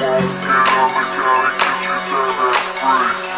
won't get out of the county get you. dead and free